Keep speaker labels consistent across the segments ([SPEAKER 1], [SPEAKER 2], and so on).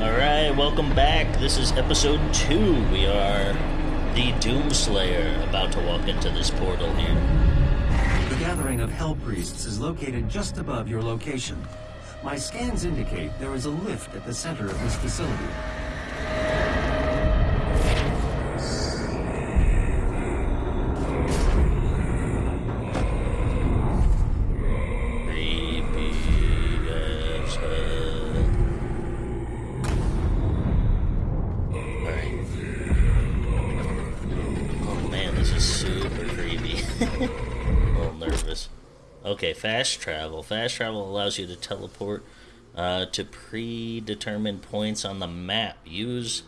[SPEAKER 1] Alright, welcome back. This is episode 2. We are the Doomslayer, about to walk into this portal here.
[SPEAKER 2] The gathering of Hell Priests is located just above your location. My scans indicate there is a lift at the center of this facility.
[SPEAKER 1] Fast travel. Fast travel allows you to teleport uh, to predetermined points on the map. Use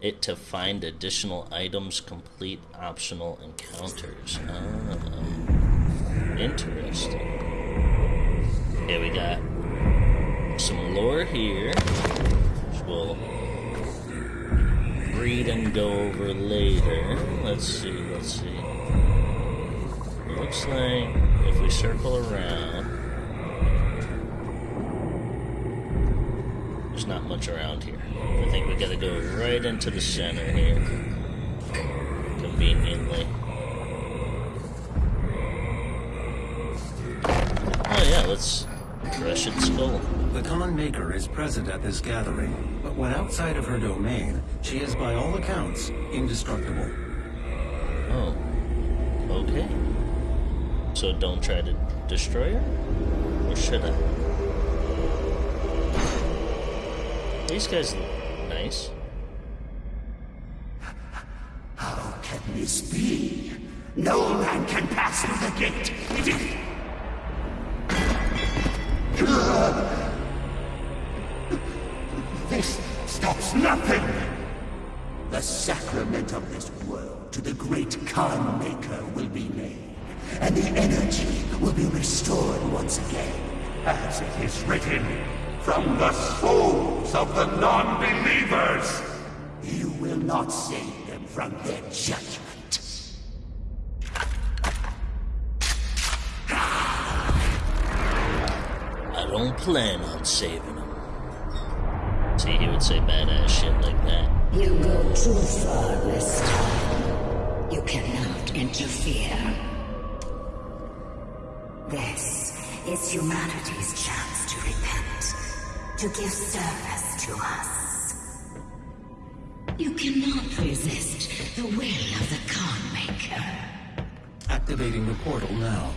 [SPEAKER 1] it to find additional items, complete optional encounters. Oh, interesting. Okay, we got some lore here, which we'll read and go over later. Let's see, let's see. Looks like if we circle around, there's not much around here. I think we gotta go right into the center here, conveniently. Oh yeah, let's crush its skull.
[SPEAKER 2] The Khan Maker is present at this gathering, but when outside of her domain, she is by all accounts indestructible.
[SPEAKER 1] Oh. So don't try to destroy her? Or should I? These guys look don't plan on saving them. See, he would say badass shit like that.
[SPEAKER 3] You go too far this time. You cannot interfere. This is humanity's chance to repent, to give service to us. You cannot resist the will of the Khan Maker,
[SPEAKER 2] Activating the portal now.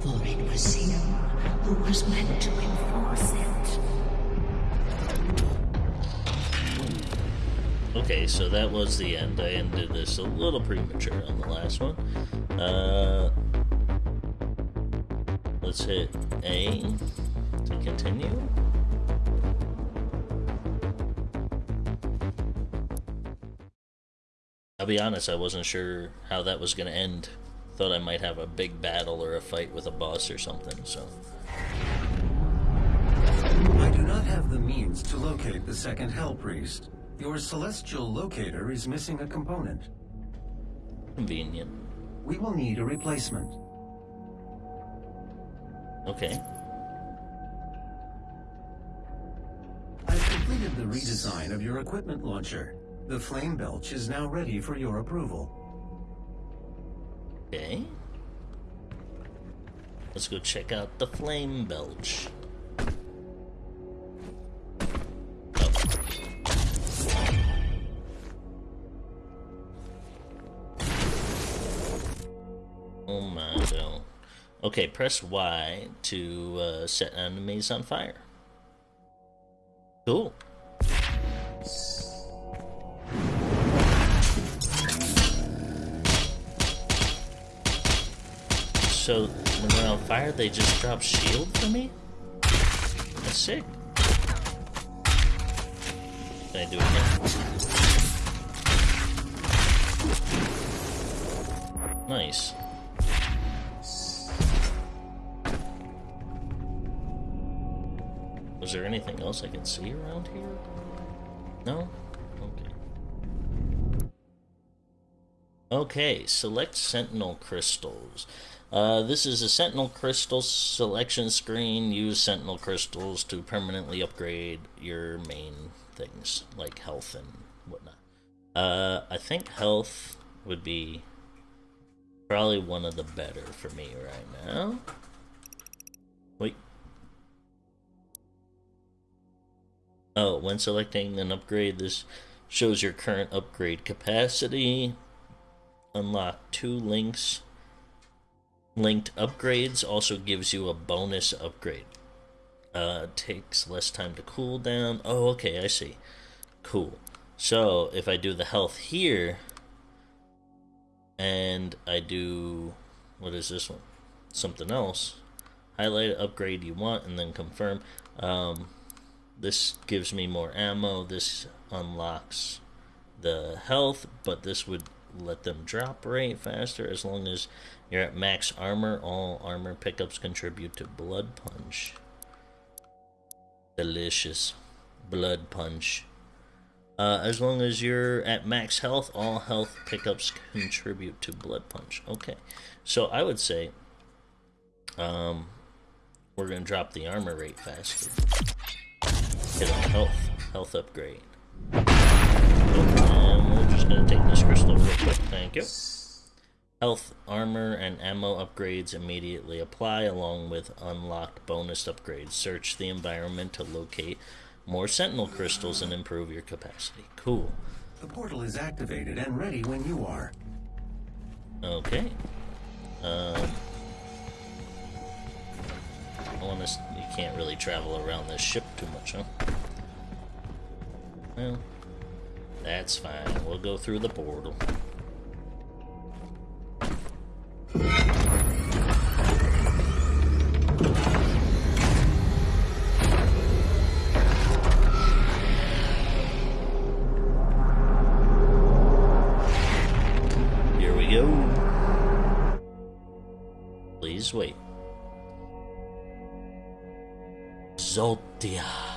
[SPEAKER 3] for it was you who was meant to enforce it.
[SPEAKER 1] Okay, so that was the end. I ended this a little premature on the last one. Uh, let's hit A to continue. I'll be honest, I wasn't sure how that was going to end. Thought I might have a big battle or a fight with a boss or something, so.
[SPEAKER 2] I do not have the means to locate the second Hell Priest. Your celestial locator is missing a component.
[SPEAKER 1] Convenient.
[SPEAKER 2] We will need a replacement.
[SPEAKER 1] Okay.
[SPEAKER 2] I've completed the redesign of your equipment launcher. The flame belch is now ready for your approval.
[SPEAKER 1] Okay. Let's go check out the flame belch. Oh my god. Okay, press Y to uh, set enemies on fire. Cool. So when on fire, they just drop shield for me? That's sick. Can I do it again? Nice. Was there anything else I can see around here? No? Okay. Okay, select sentinel crystals. Uh, this is a Sentinel Crystal selection screen. Use Sentinel Crystals to permanently upgrade your main things, like health and whatnot. Uh, I think health would be probably one of the better for me right now. Wait. Oh, when selecting an upgrade, this shows your current upgrade capacity. Unlock two links. Linked upgrades also gives you a bonus upgrade. Uh, takes less time to cool down. Oh, okay, I see. Cool. So, if I do the health here, and I do, what is this one? Something else. Highlight upgrade you want, and then confirm. Um, this gives me more ammo. This unlocks the health, but this would let them drop rate faster as long as you're at max armor. All armor pickups contribute to blood punch. Delicious. Blood punch. Uh, as long as you're at max health, all health pickups contribute to blood punch. Okay, so I would say um, we're going to drop the armor rate faster. Hit on health, health upgrade. And we're just to take this crystal real quick, thank you. Health, armor, and ammo upgrades immediately apply along with unlocked bonus upgrades. Search the environment to locate more sentinel crystals and improve your capacity. Cool.
[SPEAKER 2] The portal is activated and ready when you are.
[SPEAKER 1] Okay. Um, I want to. You can't really travel around this ship too much, huh? Well, that's fine. We'll go through the portal. Here we go. Please wait. Exultia.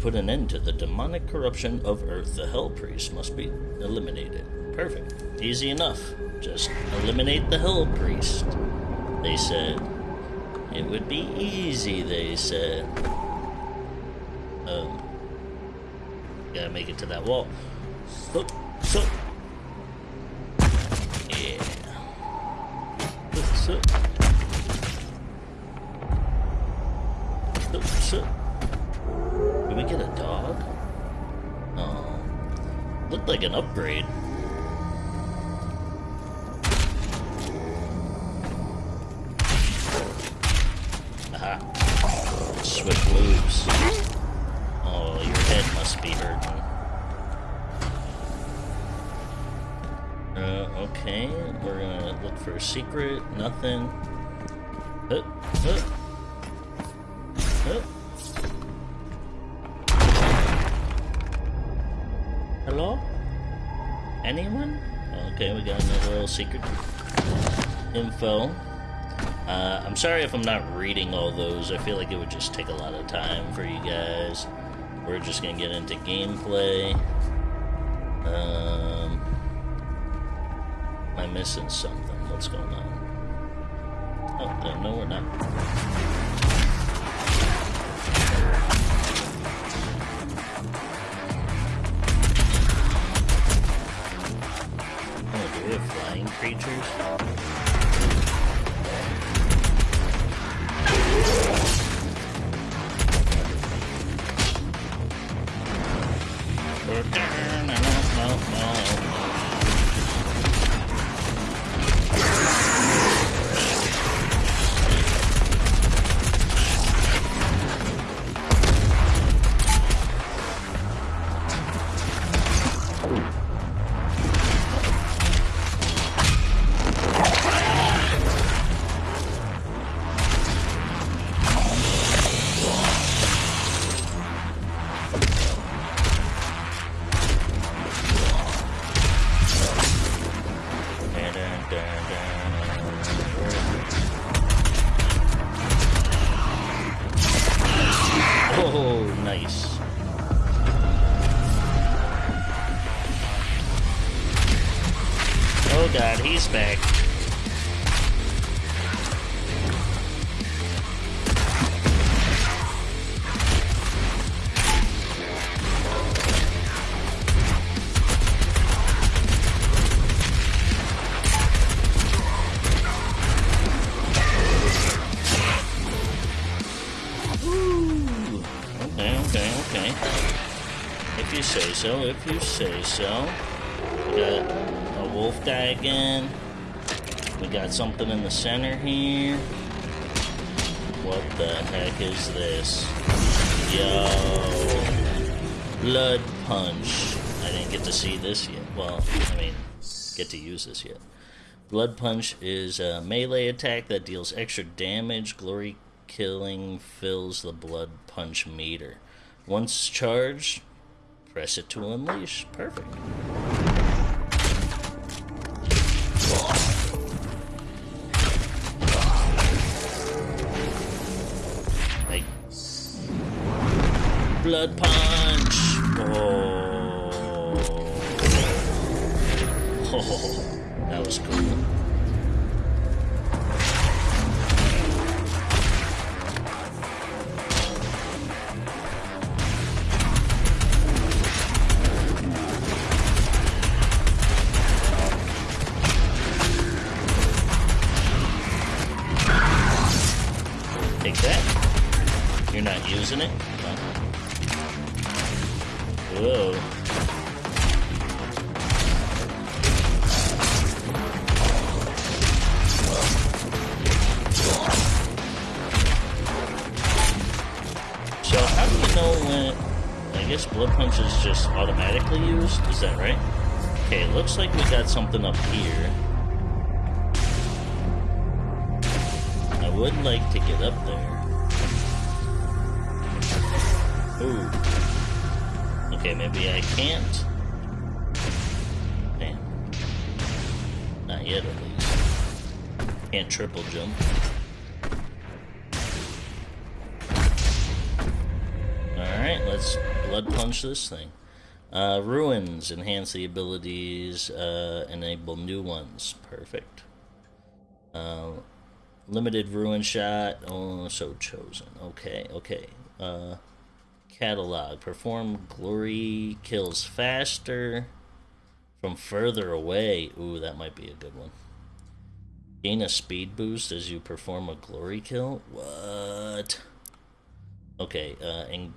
[SPEAKER 1] Put an end to the demonic corruption of Earth, the Hell Priest must be eliminated. Perfect. Easy enough. Just eliminate the Hell Priest. They said. It would be easy, they said. Um. Gotta make it to that wall. So, Hello? Anyone? Okay, we got another little secret info. Uh, I'm sorry if I'm not reading all those. I feel like it would just take a lot of time for you guys. We're just gonna get into gameplay. Um, am I missing something? What's going on? Oh, no, no, we're not. Creatures? You say so. We got a wolf guy again. We got something in the center here. What the heck is this? Yo. Blood punch. I didn't get to see this yet. Well, I mean, get to use this yet. Blood Punch is a melee attack that deals extra damage. Glory Killing fills the Blood Punch meter. Once charged, press it to unleash. Perfect. Blood Punch! Up here. I would like to get up there. Ooh. Okay, maybe I can't. Damn. Not yet, at least. Can't triple jump. Alright, let's blood punch this thing. Uh, runes enhance the abilities, uh, enable new ones. Perfect. Uh, limited ruin shot. Oh, so chosen. Okay, okay. Uh, catalog. Perform glory kills faster from further away. Ooh, that might be a good one. Gain a speed boost as you perform a glory kill. What? Okay. Uh, and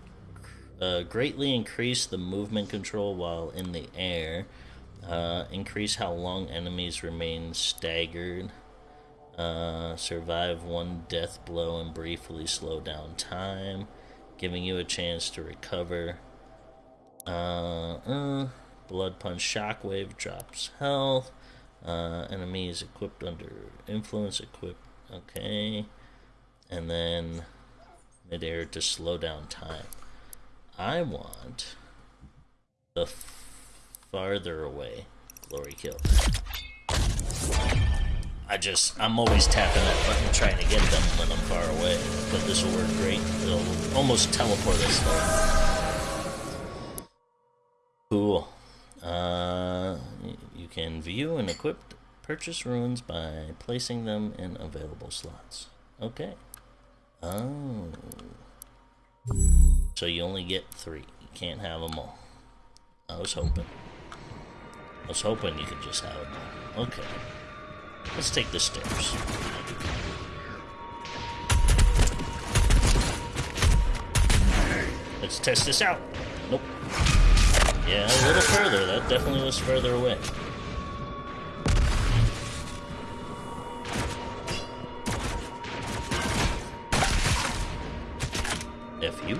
[SPEAKER 1] uh, greatly increase the movement control while in the air. Uh, increase how long enemies remain staggered. Uh, survive one death blow and briefly slow down time, giving you a chance to recover. Uh, uh, blood punch shockwave drops health. Uh, enemies equipped under influence equipped. Okay, and then midair to slow down time. I want the farther away glory kill. I just, I'm always tapping that button trying to get them when I'm far away. But this will work great. It'll almost teleport us there. Cool. Uh, you can view and equip purchase runes by placing them in available slots. Okay. Oh. So you only get three. You can't have them all. I was hoping. I was hoping you could just have them all. Okay. Let's take the stairs. Let's test this out. Nope. Yeah, a little further. That definitely was further away. F you.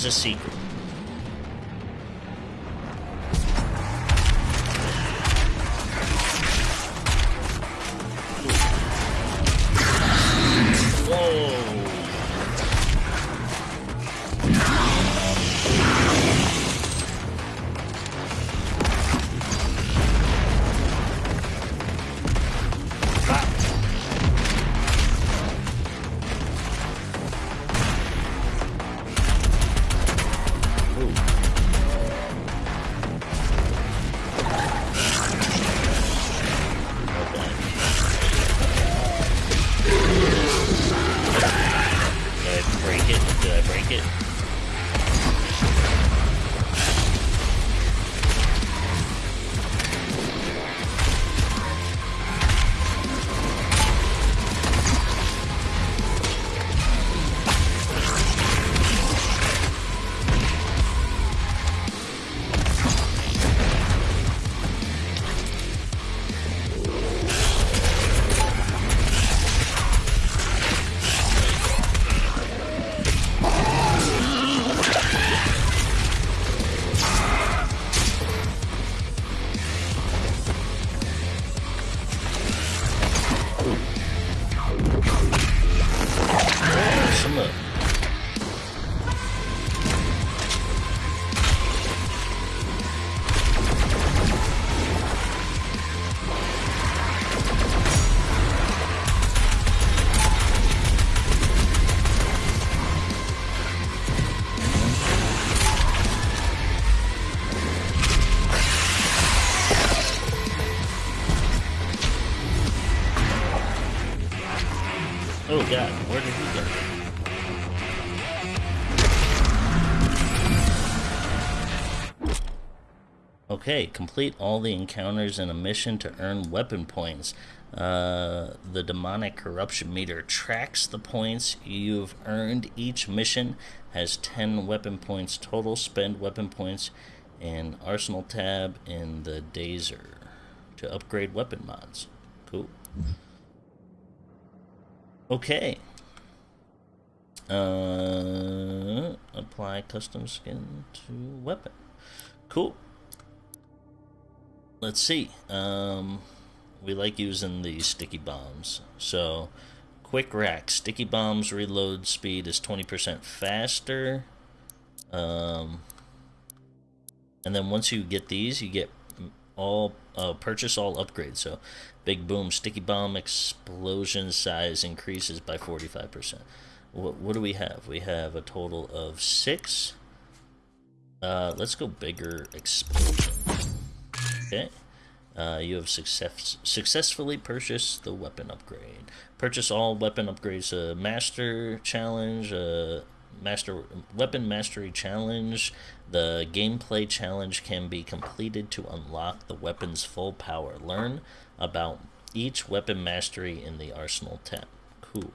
[SPEAKER 1] was a secret. Okay, complete all the encounters in a mission to earn weapon points. Uh, the demonic corruption meter tracks the points you've earned. Each mission has 10 weapon points total. Spend weapon points in Arsenal tab in the Dossier to upgrade weapon mods. Cool. Okay. Uh, apply custom skin to weapon. Cool let's see. Um, we like using the sticky bombs. So, quick rack. Sticky bombs reload speed is 20% faster. Um, and then once you get these, you get all uh, purchase all upgrades. So, big boom, sticky bomb explosion size increases by 45%. What, what do we have? We have a total of six. Uh, let's go bigger explosion. Okay. Uh, you have success successfully purchased the weapon upgrade. Purchase all weapon upgrades. A master challenge. A master weapon mastery challenge. The gameplay challenge can be completed to unlock the weapon's full power. Learn about each weapon mastery in the arsenal tab. Cool.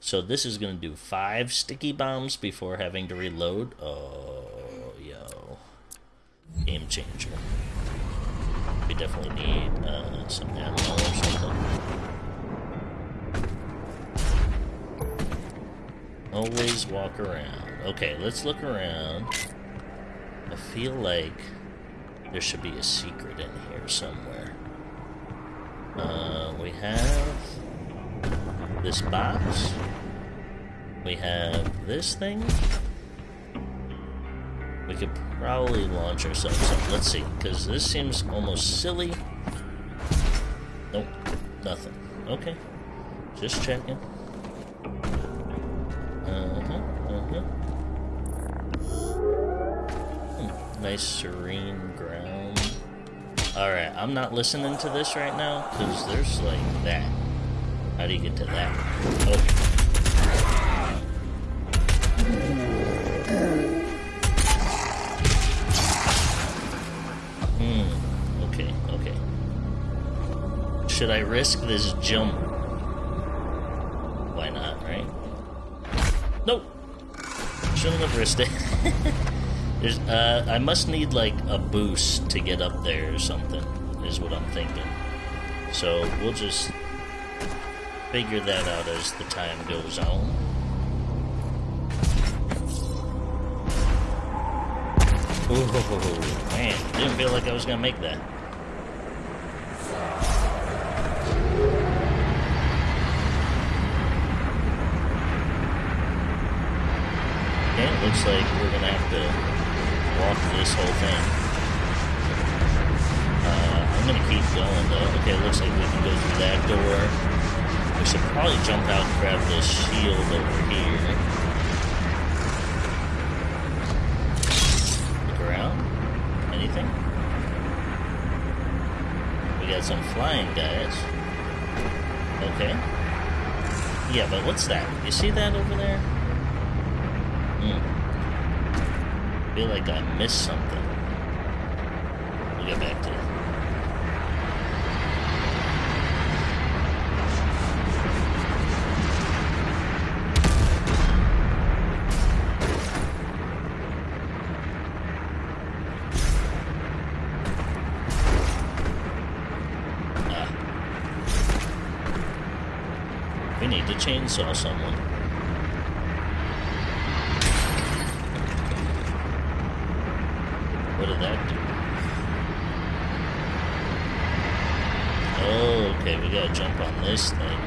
[SPEAKER 1] So this is going to do five sticky bombs before having to reload. Oh, yo. Game changer. We definitely need uh, some ammo or something. Always walk around. Okay, let's look around. I feel like there should be a secret in here somewhere. Uh, we have this box. We have this thing. We could probably launch ourselves up. Let's see, because this seems almost silly. Nope, nothing. Okay, just checking. Uh-huh, uh-huh. Hmm, nice serene ground. Alright, I'm not listening to this right now, because there's like that. How do you get to that? Okay. Should I risk this jump? Why not, right? Nope. Shouldn't have risked it. There's, uh, I must need like a boost to get up there or something, is what I'm thinking. So we'll just figure that out as the time goes on. Ooh, man, didn't feel like I was gonna make that. Looks like we're gonna have to walk this whole thing. Uh, I'm gonna keep going though. Okay, it looks like we can go through that door. We should probably jump out and grab this shield over here. Look around. Anything? We got some flying guys. Okay. Yeah, but what's that? You see that over there? Hmm. Feel like I missed something. We'll get back to it. Ah. We need to chainsaw someone. What did that do? Oh, okay, we gotta jump on this thing.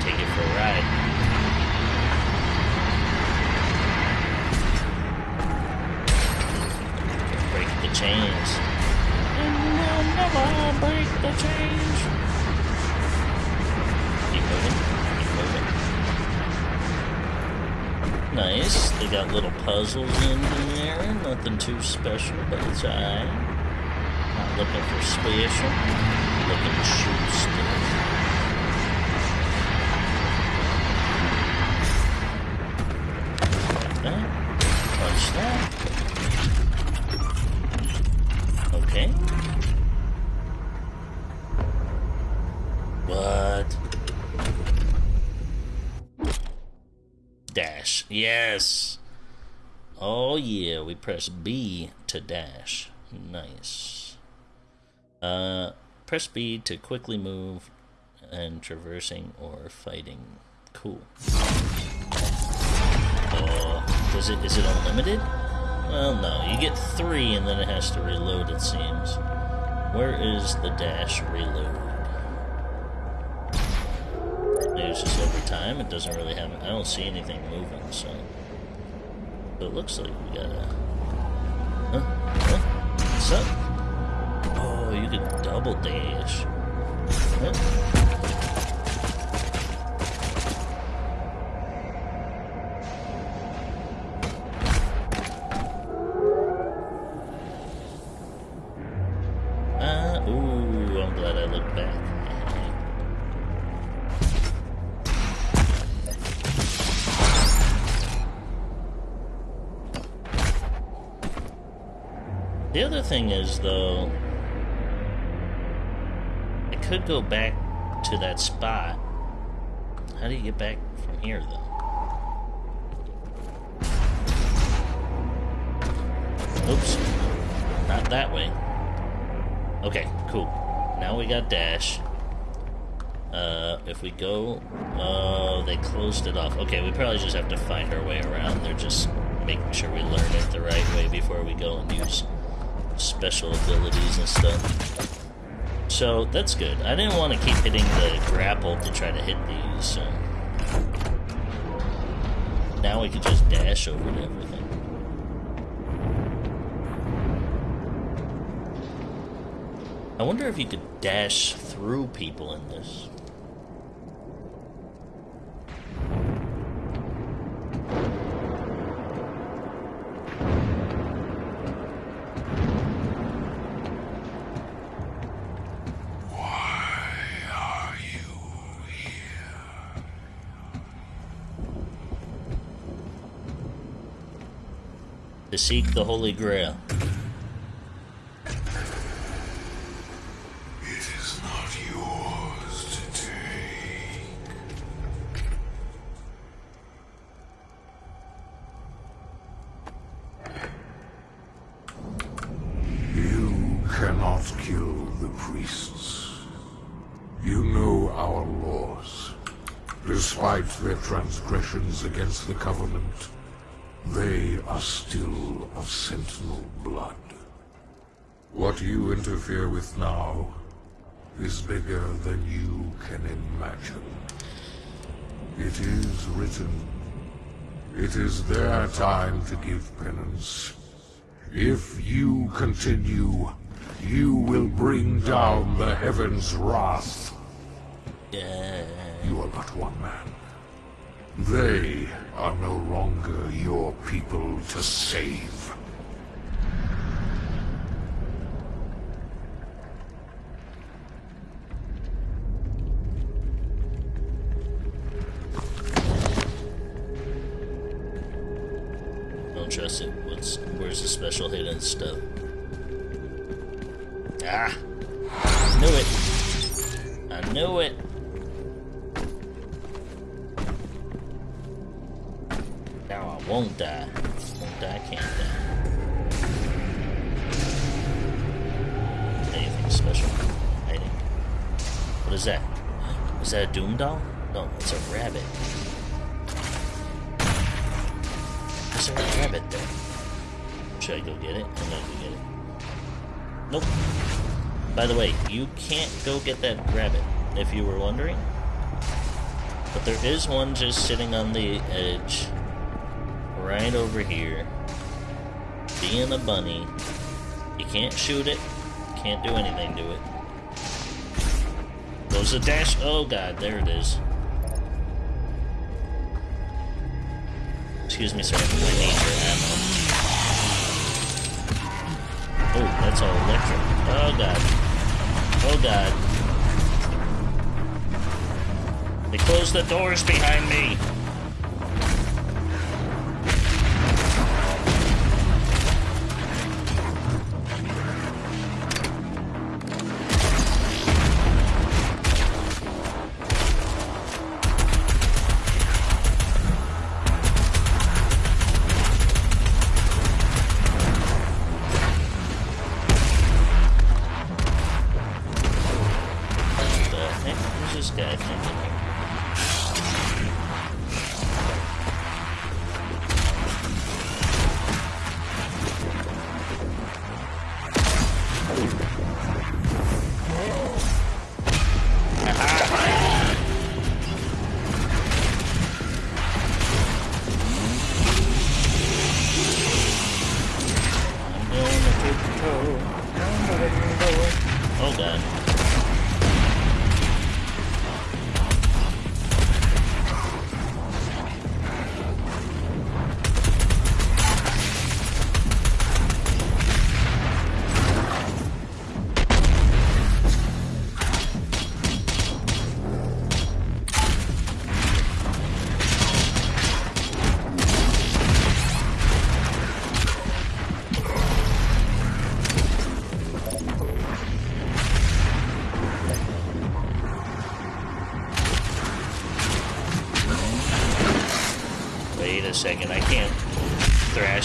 [SPEAKER 1] Take it for a ride. Break the chains. And we'll never break the chains. Keep moving. Nice. They got little puzzles in there. Nothing too special, but it's alright. Not looking for special. Looking to shoot stuff. Press B to dash. Nice. Uh, press B to quickly move and traversing or fighting. Cool. Uh, does it? Is it unlimited? Well, no. You get three, and then it has to reload. It seems. Where is the dash reload? It's just every time. It doesn't really have. I don't see anything moving, so. It looks like we gotta. Huh? Huh? What's up? Oh, you can double dash. Huh? Thing is, though, I could go back to that spot. How do you get back from here, though? Oops. Not that way. Okay, cool. Now we got dash. Uh, if we go... Oh, they closed it off. Okay, we probably just have to find our way around. They're just making sure we learn it the right way before we go and use special abilities and stuff. So, that's good. I didn't want to keep hitting the grapple to try to hit these, so... Now we can just dash over to everything. I wonder if you could dash through people in this. to seek the Holy Grail.
[SPEAKER 4] you know our laws despite their transgressions against the Covenant they are still of Sentinel blood. What you interfere with now is bigger than you can imagine. It is written. It is their time to give penance. If you continue, you will bring down the heavens' wrath.
[SPEAKER 1] Yeah.
[SPEAKER 4] You are but one man. They are no longer your people to save.
[SPEAKER 1] Don't trust it. What's where's the special hidden stuff? Won't die. Won't die. Can't die. Anything special? Hiding. What is that? Is that a Doom doll? No, it's a rabbit. Is there a rabbit there? Should I go get it? I'm gonna go get it. Nope. By the way, you can't go get that rabbit, if you were wondering. But there is one just sitting on the edge, right over here, being a bunny. You can't shoot it, can't do anything to it. Goes the dash. Oh god, there it is. Excuse me, sir. I need your ammo. Oh, that's all electric. Oh god. Oh god. They closed the doors behind me.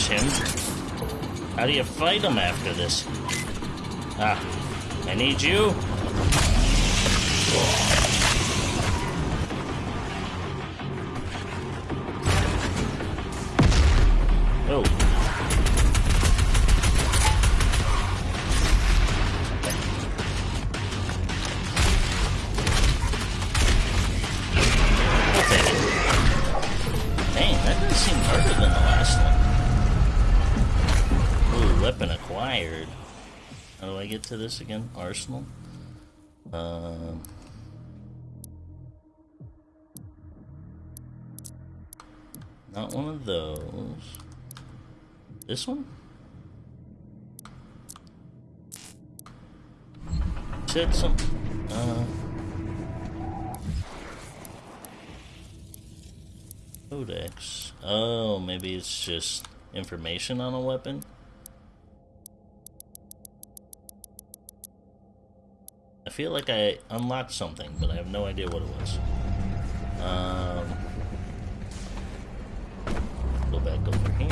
[SPEAKER 1] Him. How do you fight him after this? Ah, I need you. Again? Arsenal? Um. Not one of those. This one? Said some. Uh. Codex. Oh, maybe it's just information on a weapon? I feel like I unlocked something, but I have no idea what it was. Um, go back over here.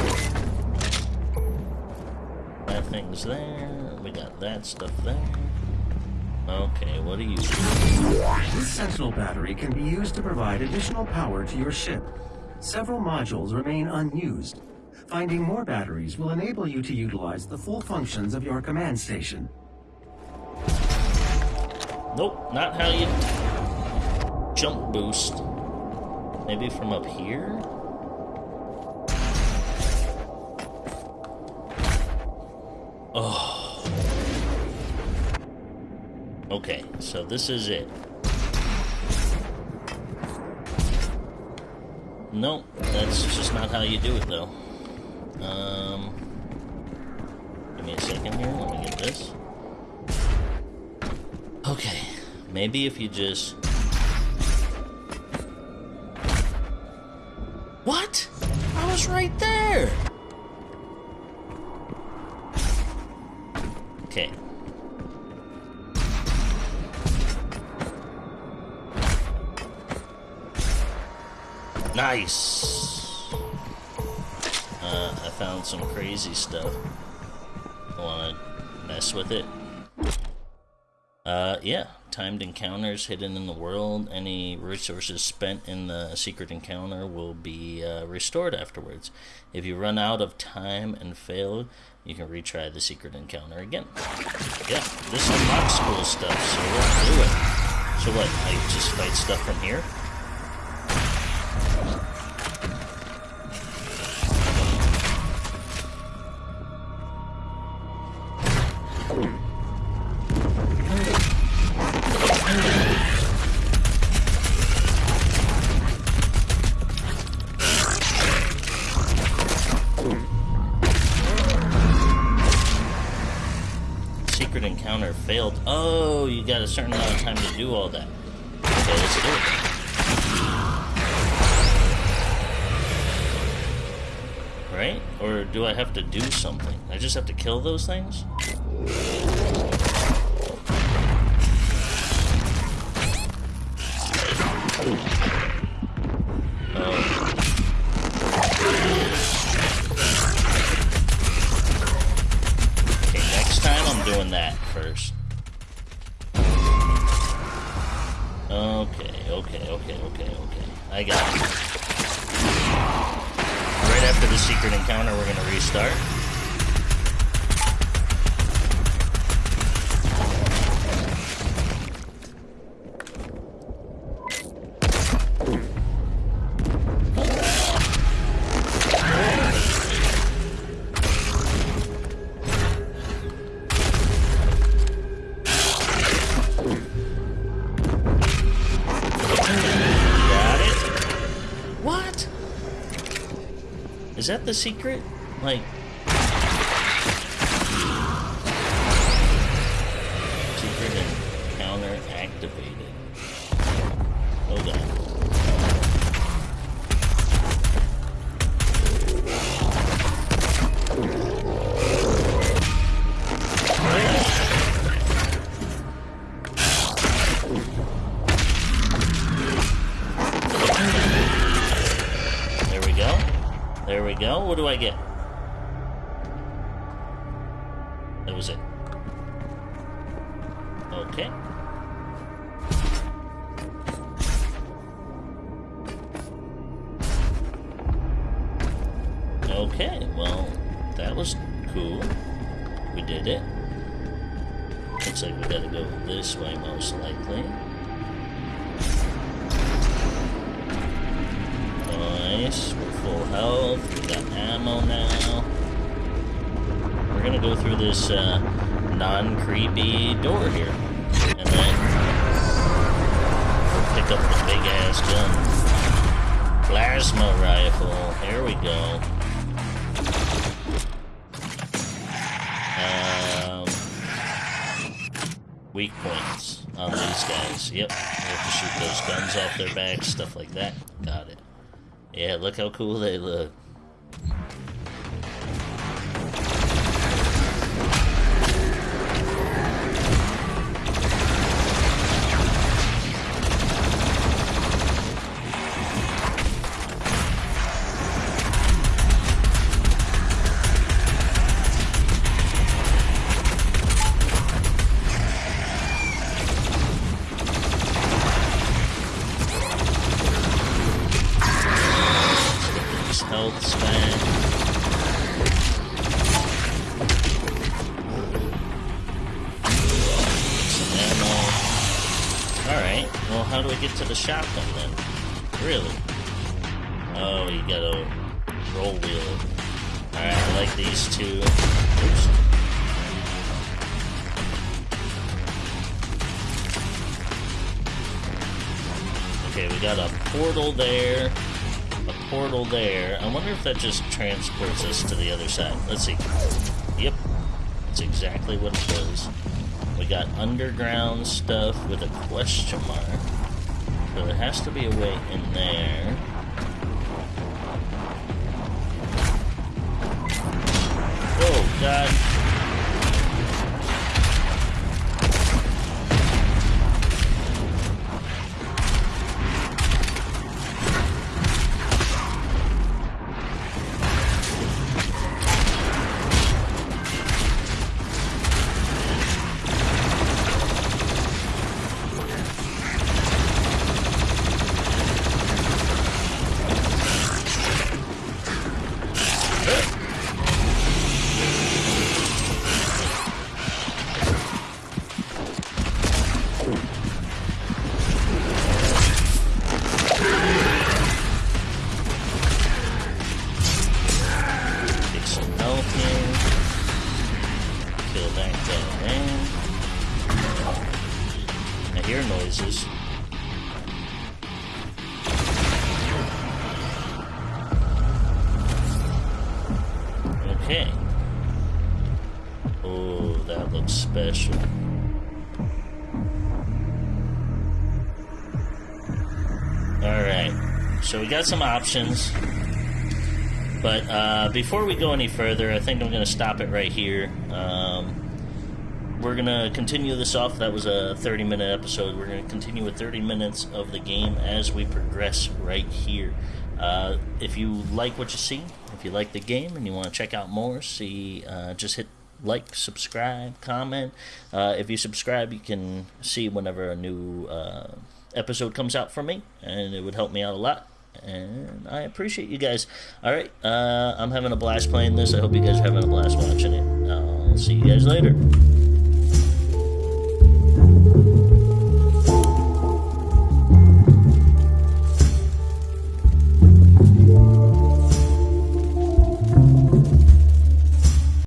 [SPEAKER 1] Have things there. We got that stuff there. Okay, what are you?
[SPEAKER 2] This Sentinel battery can be used to provide additional power to your ship. Several modules remain unused. Finding more batteries will enable you to utilize the full functions of your command station.
[SPEAKER 1] Nope, not how you jump boost. Maybe from up here? Oh. Okay, so this is it. Nope, that's just not how you do it though. Um, give me a second here, let me get this. Maybe if you just... What? I was right there! Okay. Nice! Uh, I found some crazy stuff. I wanna mess with it? Uh, yeah. Timed encounters hidden in the world. Any resources spent in the secret encounter will be uh, restored afterwards. If you run out of time and fail, you can retry the secret encounter again. Yeah, this unlocks cool stuff, so let's do it. So what, I just fight stuff from here? Oh, you got a certain amount of time to do all that. Okay, let's do it. Right? Or do I have to do something? I just have to kill those things? I got it. Right after the secret encounter, we're gonna restart. That the secret? Like. We go. Um, weak points on these guys. Yep, we have to shoot those guns off their backs, stuff like that. Got it. Yeah, look how cool they look. Okay, we got a portal there, a portal there. I wonder if that just transports us to the other side. Let's see. Yep, that's exactly what it does. We got underground stuff with a question mark. So there has to be a way in there. Oh, God. Hear noises. Okay. Oh, that looks special. Alright. So we got some options. But uh, before we go any further, I think I'm going to stop it right here. Um, we're going to continue this off. That was a 30 minute episode. We're going to continue with 30 minutes of the game as we progress right here. Uh, if you like what you see, if you like the game and you want to check out more, see, uh, just hit like, subscribe, comment. Uh, if you subscribe, you can see whenever a new uh, episode comes out for me, and it would help me out a lot and I appreciate you guys. All right, uh, I'm having a blast playing this. I hope you guys are having a blast watching it. I'll see you guys later.